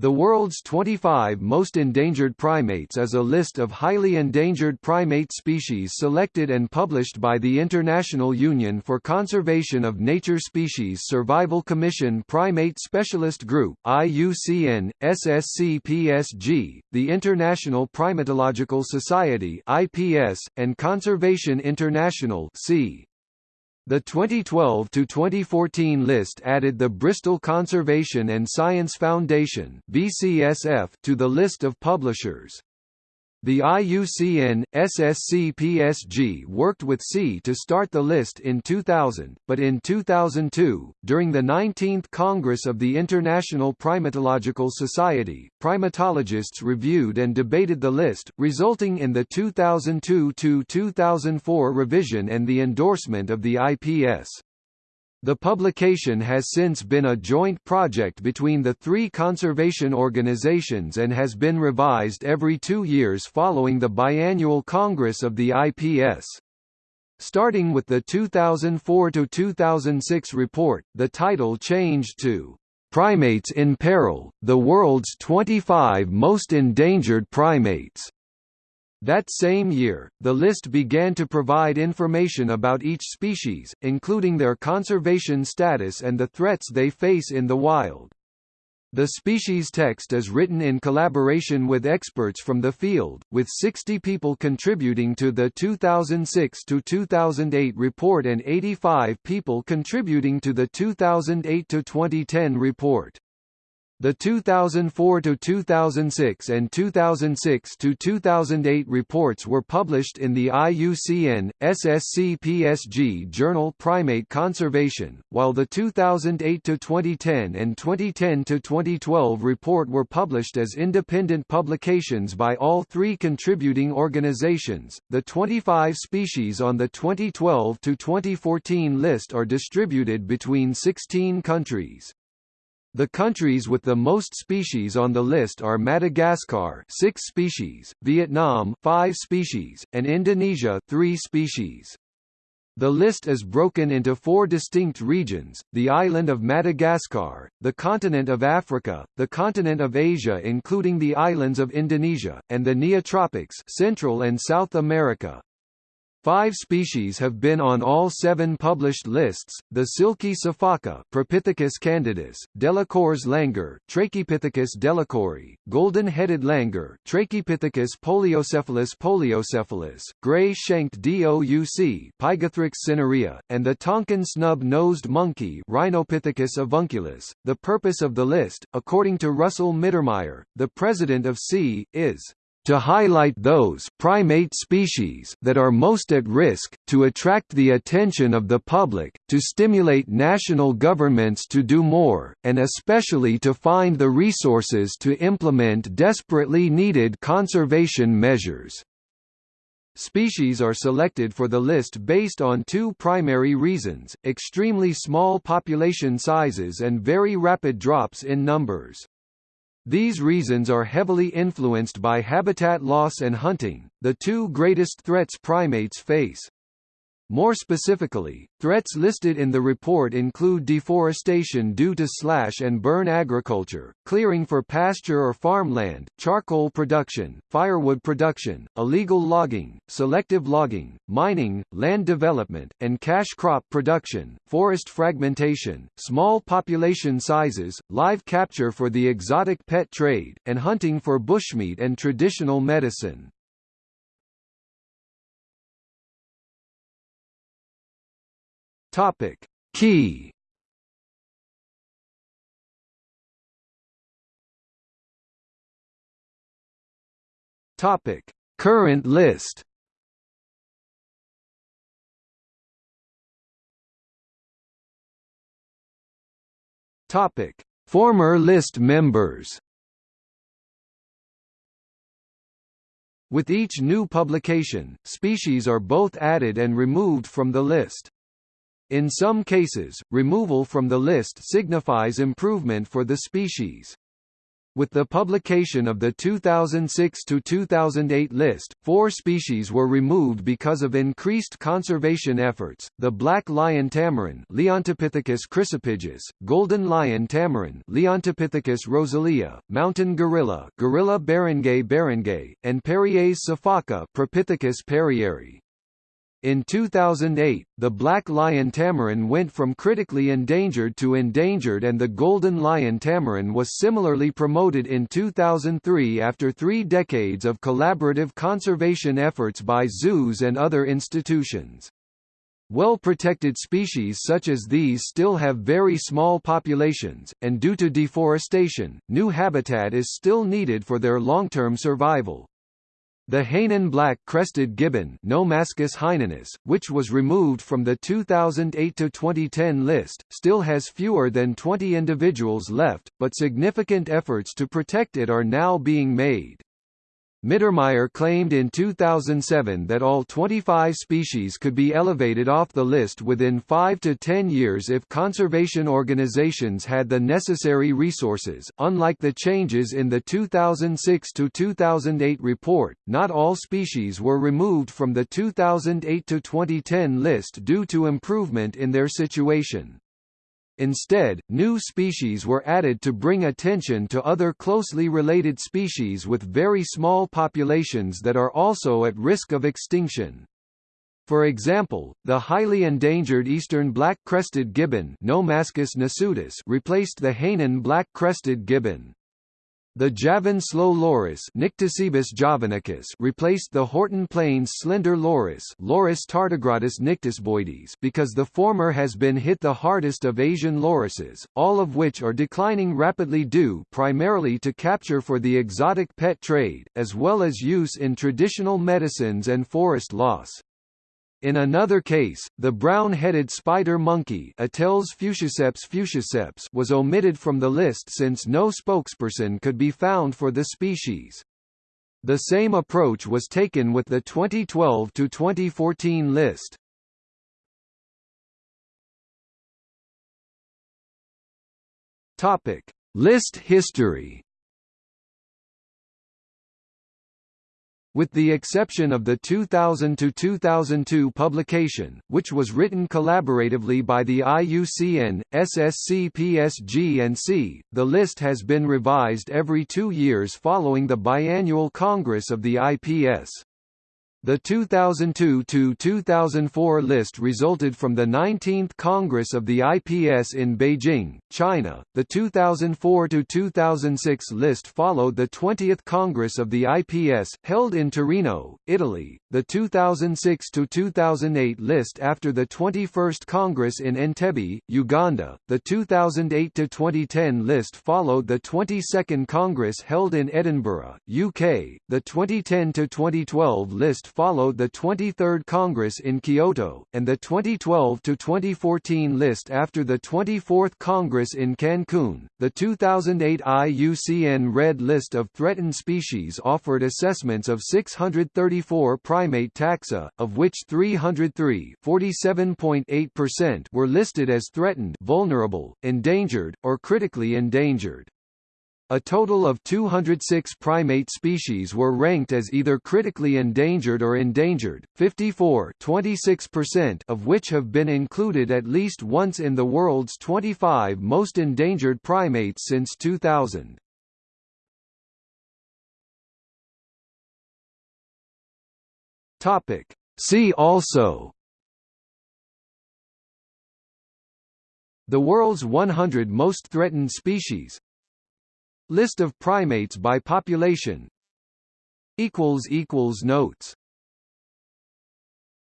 The world's 25 most endangered primates is a list of highly endangered primate species selected and published by the International Union for Conservation of Nature Species Survival Commission Primate Specialist Group IUCN, SSCPSG, the International Primatological Society IPS, and Conservation International CI. The 2012 to 2014 list added the Bristol Conservation and Science Foundation (BCSF) to the list of publishers. The IUCN, SSC-PSG worked with CI to start the list in 2000, but in 2002, during the 19th Congress of the International Primatological Society, primatologists reviewed and debated the list, resulting in the 2002–2004 revision and the endorsement of the IPS. The publication has since been a joint project between the three conservation organizations and has been revised every two years following the biannual Congress of the IPS. Starting with the 2004–2006 report, the title changed to "'Primates in Peril, the World's 25 Most Endangered Primates' That same year, the list began to provide information about each species, including their conservation status and the threats they face in the wild. The species text is written in collaboration with experts from the field, with 60 people contributing to the 2006–2008 report and 85 people contributing to the 2008–2010 report. The 2004–2006 and 2006–2008 reports were published in the IUCN, SSCPSG journal Primate Conservation, while the 2008–2010 and 2010–2012 report were published as independent publications by all three contributing organizations. The 25 species on the 2012–2014 list are distributed between 16 countries. The countries with the most species on the list are Madagascar 6 species, Vietnam 5 species, and Indonesia 3 species. The list is broken into four distinct regions, the island of Madagascar, the continent of Africa, the continent of Asia including the islands of Indonesia, and the Neotropics Central and South America. Five species have been on all seven published lists, the silky sifaka Propithecus candidus, Delacour's langur Trachypithecus delacouri, golden-headed langur Trachypithecus poliocephalus poliocephalus, gray-shanked douc Pygathrix cinerea, and the Tonkin snub-nosed monkey Rhinopithecus avunculus. The purpose of the list, according to Russell Mittermeier, the president of CI, is to highlight those primate species that are most at risk, to attract the attention of the public, to stimulate national governments to do more, and especially to find the resources to implement desperately needed conservation measures. Species are selected for the list based on two primary reasons, extremely small population sizes and very rapid drops in numbers. These reasons are heavily influenced by habitat loss and hunting, the two greatest threats primates face. More specifically, threats listed in the report include deforestation due to slash and burn agriculture, clearing for pasture or farmland, charcoal production, firewood production, illegal logging, selective logging, mining, land development, and cash crop production, forest fragmentation, small population sizes, live capture for the exotic pet trade, and hunting for bushmeat and traditional medicine. Topic: Key. Topic: Current list. Topic: Former list members. With each new publication, species are both added and removed from the list. In some cases, removal from the list signifies improvement for the species. With the publication of the 2006–2008 list, four species were removed because of increased conservation efforts, the black lion tamarin Leontopithecus chrysopygus, golden lion tamarin Leontopithecus rosalia, mountain gorilla Gorilla beringei beringei, and Perrier's sifaka Propithecus perrieri. In 2008, the black lion tamarin went from critically endangered to endangered and the golden lion tamarin was similarly promoted in 2003 after three decades of collaborative conservation efforts by zoos and other institutions. Well-protected species such as these still have very small populations, and due to deforestation, new habitat is still needed for their long-term survival. The Hainan black-crested gibbon Nomascus hainanus, which was removed from the 2008–2010 list, still has fewer than 20 individuals left, but significant efforts to protect it are now being made. Mittermeier claimed in 2007 that all 25 species could be elevated off the list within 5 to 10 years if conservation organizations had the necessary resources. Unlike the changes in the 2006 to 2008 report, not all species were removed from the 2008 to 2010 list due to improvement in their situation. Instead, new species were added to bring attention to other closely related species with very small populations that are also at risk of extinction. For example, the highly endangered eastern black-crested gibbon Nomascus replaced the Hainan black-crested gibbon. The Javan slow loris javanicus replaced the Horton Plains slender loris Loris tardigradus nycticeboides because the former has been hit the hardest of Asian lorises, all of which are declining rapidly due primarily to capture for the exotic pet trade, as well as use in traditional medicines and forest loss. In another case, the brown-headed spider monkey fusciceps fusciceps was omitted from the list since no spokesperson could be found for the species. The same approach was taken with the 2012–2014 list. List history With the exception of the 2000–2002 publication, which was written collaboratively by the IUCN, SSC PSG and CI, the list has been revised every two years following the biannual Congress of the IPS. The 2002–2004 list resulted from the 19th Congress of the IPS in Beijing, China. The 2004–2006 list followed the 20th Congress of the IPS, held in Torino, Italy. The 2006–2008 list after the 21st Congress in Entebbe, Uganda. The 2008–2010 list followed the 22nd Congress held in Edinburgh, UK. The 2010–2012 list followed the 23rd Congress in Kyoto, and the 2012–2014 list after the 24th Congress in Cancun. The 2008 IUCN Red List of Threatened Species offered assessments of 634 primate taxa, of which 303 were listed as threatened vulnerable, endangered, or critically endangered. A total of 206 primate species were ranked as either critically endangered or endangered, 54 of which have been included at least once in the world's 25 most endangered primates since 2000. Topic. See also The world's 100 most threatened species List of primates by population. Notes